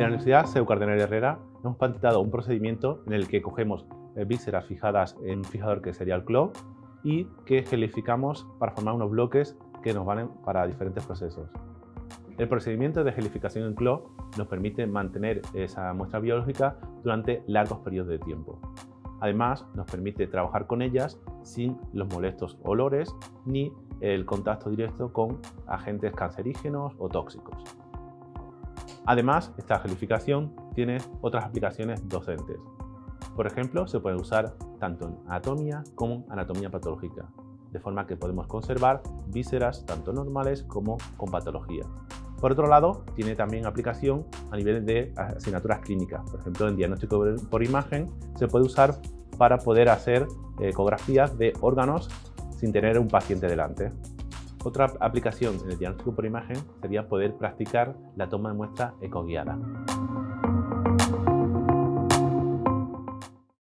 la Universidad CEU Cardenal Herrera hemos patentado un procedimiento en el que cogemos eh, vísceras fijadas en un fijador que sería el CLO y que gelificamos para formar unos bloques que nos valen para diferentes procesos. El procedimiento de gelificación en CLO nos permite mantener esa muestra biológica durante largos periodos de tiempo. Además, nos permite trabajar con ellas sin los molestos olores ni el contacto directo con agentes cancerígenos o tóxicos. Además, esta gelificación tiene otras aplicaciones docentes. Por ejemplo, se puede usar tanto en anatomía como en anatomía patológica, de forma que podemos conservar vísceras tanto normales como con patología. Por otro lado, tiene también aplicación a nivel de asignaturas clínicas. Por ejemplo, en diagnóstico por imagen se puede usar para poder hacer ecografías de órganos sin tener un paciente delante. Otra aplicación en el diagnóstico por imagen sería poder practicar la toma de muestra ecoguiada.